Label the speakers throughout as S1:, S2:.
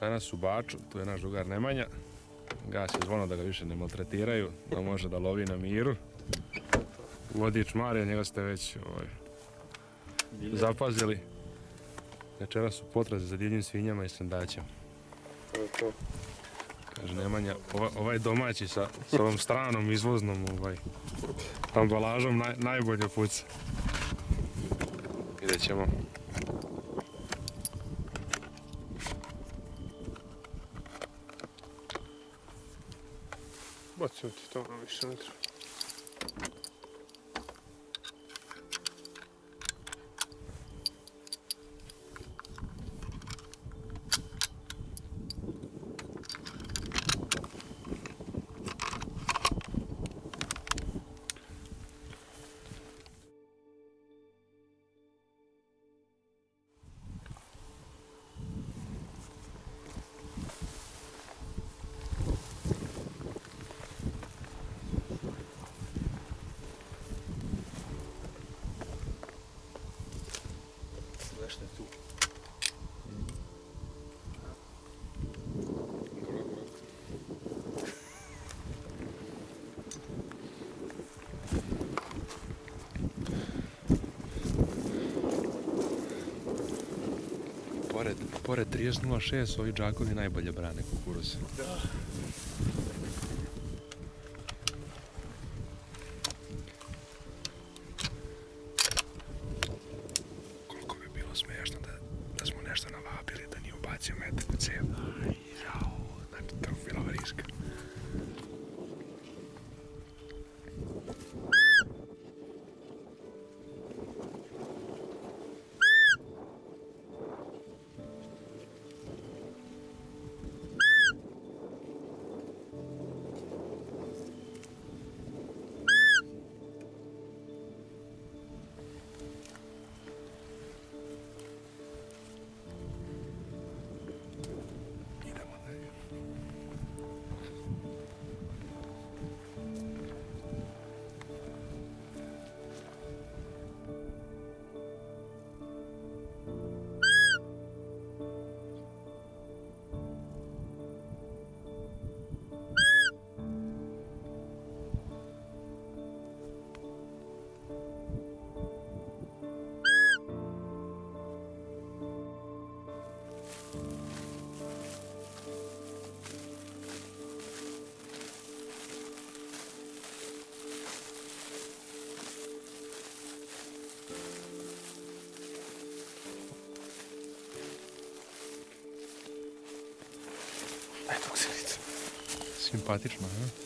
S1: Danas u Baču, tu je naš drugar Nemanja. Gasi zvono da ga više ne maltretiraju, da može da lovi na miru. Vodič Marija, njega ste već ovaj, zapazili. Večera su potraze za divljim svinjama i sandaćem.
S2: Je.
S1: Kaže Nemanja, ova- ovaj domaći sa, sa ovom stranom izvoznom ovaj, ambalažom naj, najbolje puca. Vidjet ćemo.
S2: Bacimo ti to, ono više ne
S1: Pored, pored 30.06 ovi džakovi najbolje brane. Koliko Simpatično, ha?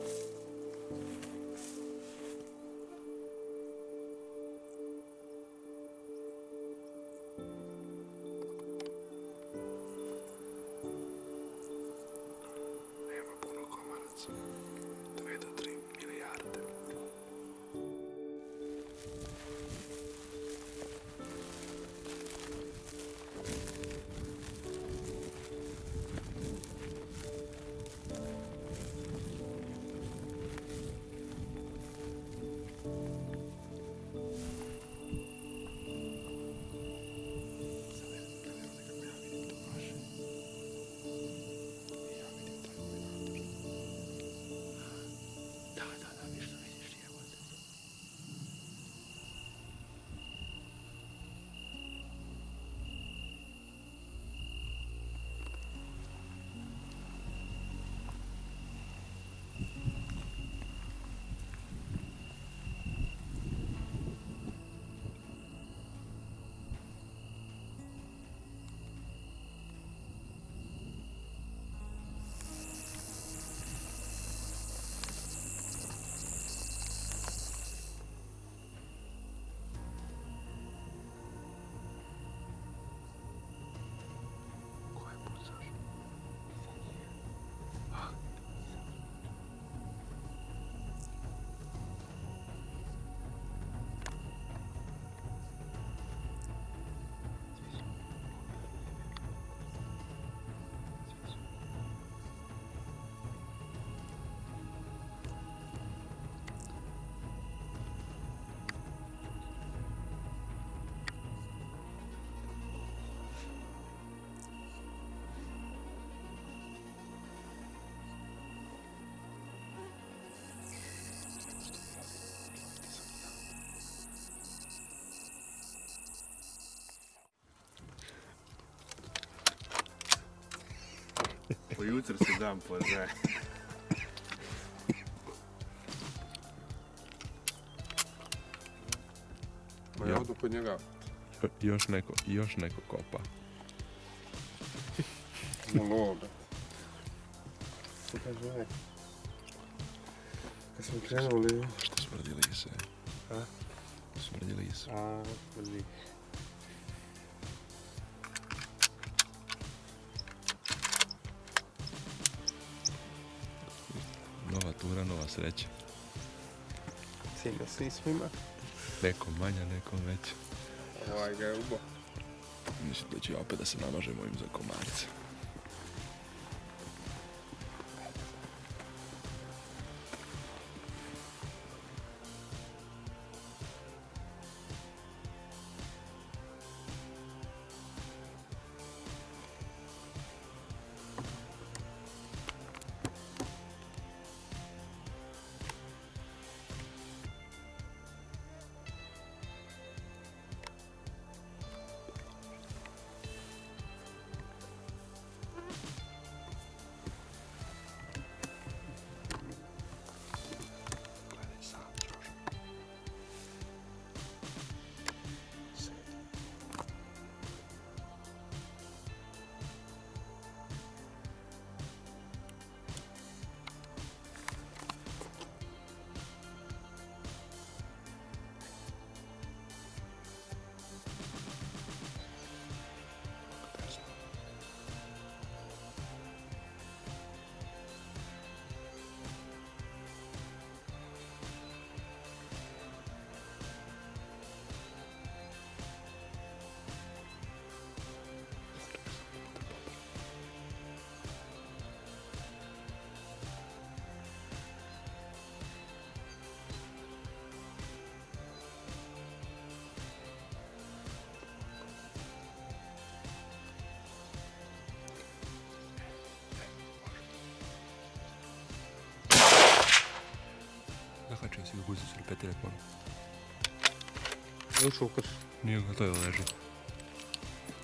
S2: Po jutru si dan poznaje. Ma ja odu kod njega.
S1: Jo- Još neko, još neko kopa.
S2: Monoga. Što kaže ovaj? Kad smo krenuli...
S1: Što smrdi lise?
S2: A?
S1: Smrdi lise.
S2: A, vrli.
S1: Sreća.
S2: Ciga svi svima.
S1: Nekom manja, nekom veća.
S2: Ovaj ga je ubo.
S1: Mislim da ću ja opet da se namažem ovim za komarce. Zakačio si ga malo.
S2: Ušao u krš.
S1: Nije ga to je leži.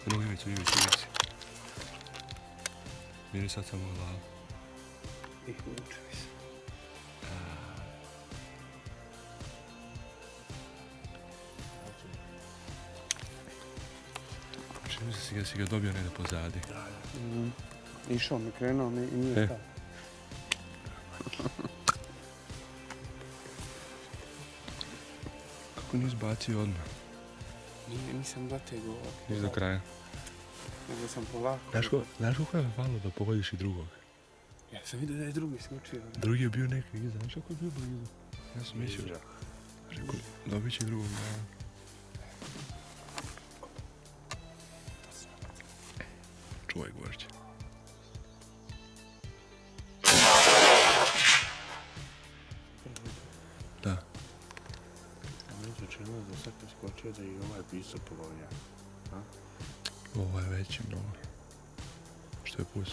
S1: No, ivicu, ivicu, ivicu. Miri sad samo glavu.
S2: I vuče mi se.
S1: Čini mi se si ga, si ga dobio negdje pozadi.
S2: Mhm. Išao mi, krenuo mi i nije
S1: E.
S2: stao.
S1: Kako nisi bacio odmah?
S2: Nije, nisam zategao.
S1: Nisi do kraja.
S2: Nego sam polako.
S1: Znaš, ko, znaš koliko je falo da pogodiš i drugog?
S2: Ja sam vidio da je drugi skočio.
S1: Drugi je bio neki iza, znaš kako je bio blizu? Ja sam mislio, rekao, dobit će drugog.
S2: Činilo da sad kad skočio da je i ovaj pisao polovnja.
S1: Ovo je veći mnogo. Što je pus?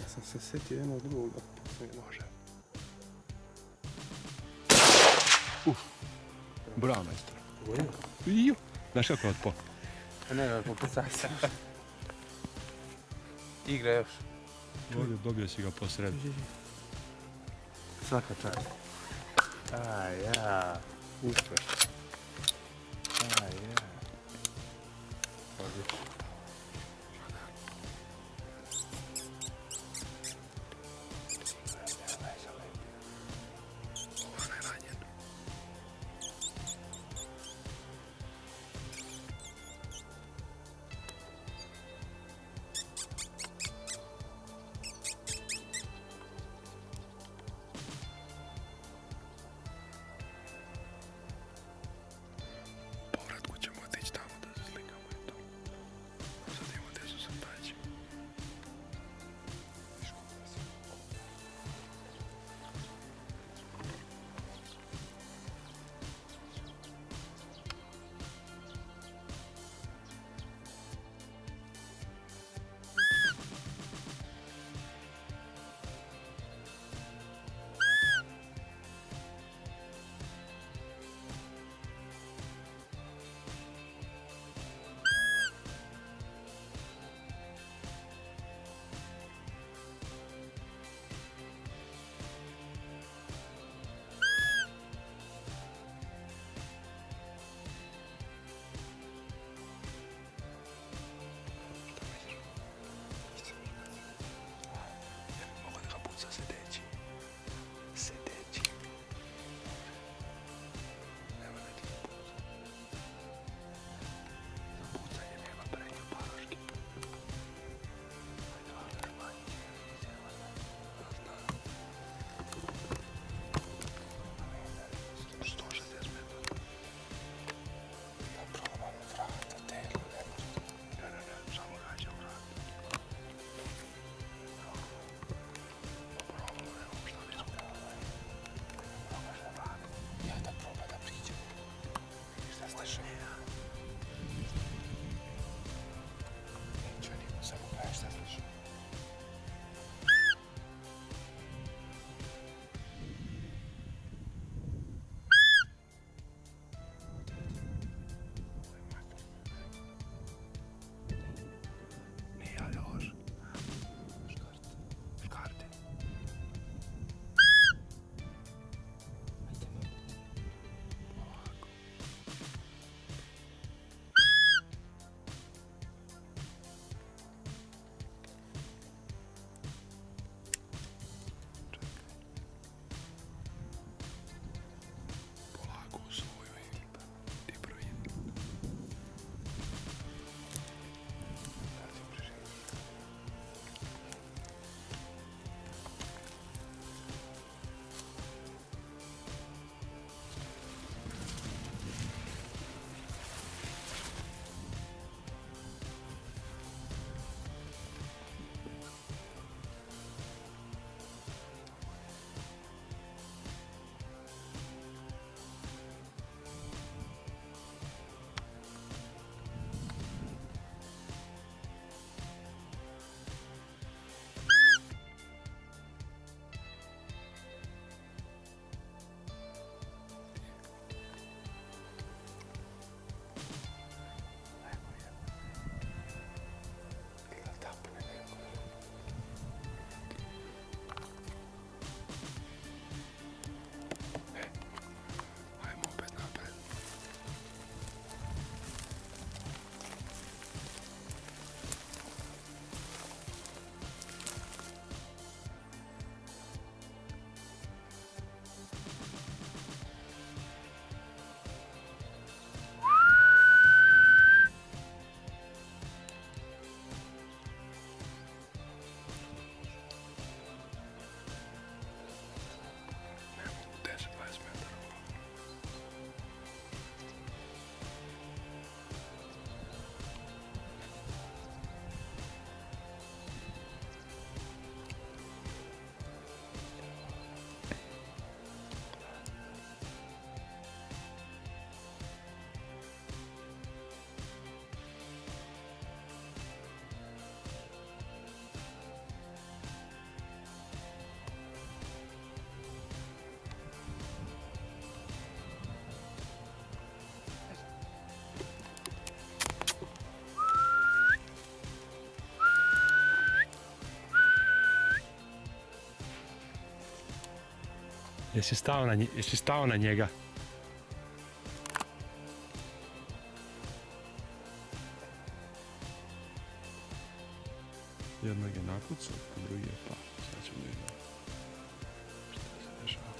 S2: Ja sam se sjetio jednog drugog da može.
S1: Bravo, majstor. Iju. Znaš kako je otpo?
S2: Ne, popesaj se. Igra još.
S1: Dobio si ga posred.
S2: Svaka čast. A ja. Uspeš. A ja. Odlično.
S1: vamos Jesi stao na, jesi stao na njega? Jednog je nakucao, drugi je pa. Sad ćemo vidjeti. Šta se dešava?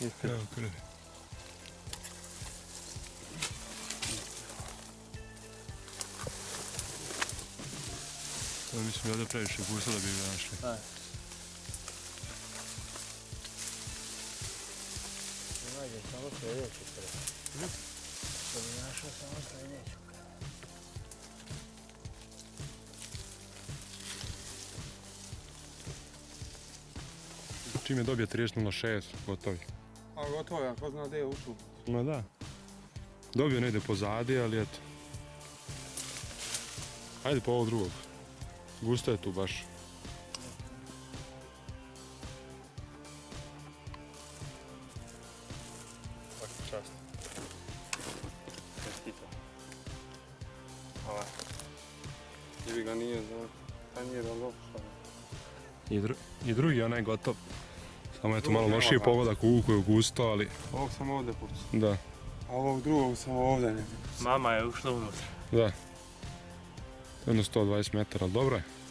S3: Ne treba,
S1: krvi. To mislim ovdje previše gusto da bi ga našli.
S4: Ne nađem samo sljedeću prvo. Da bi našao samo sljedeću.
S1: Čim je dobio 30.06, gotovi.
S2: A gotovo je, ko zna gdje je ušao.
S1: Ma da. Dobio negdje pozadi, ali eto. Ajde po ovog drugog. Gusto je tu baš.
S2: Ga nije za tanjira lopša.
S1: I, dru- I drugi onaj gotov. Samo je to
S2: Drugi
S1: malo lošiji pogodak u uhu je gusto, ali
S2: Ovog sam ovdje pucao.
S1: da.
S2: A ovog drugog sam ovdje.
S3: Mama je ušla unutra.
S1: Da. To je jedno 120 metara, ali dobro je.
S2: Odlično.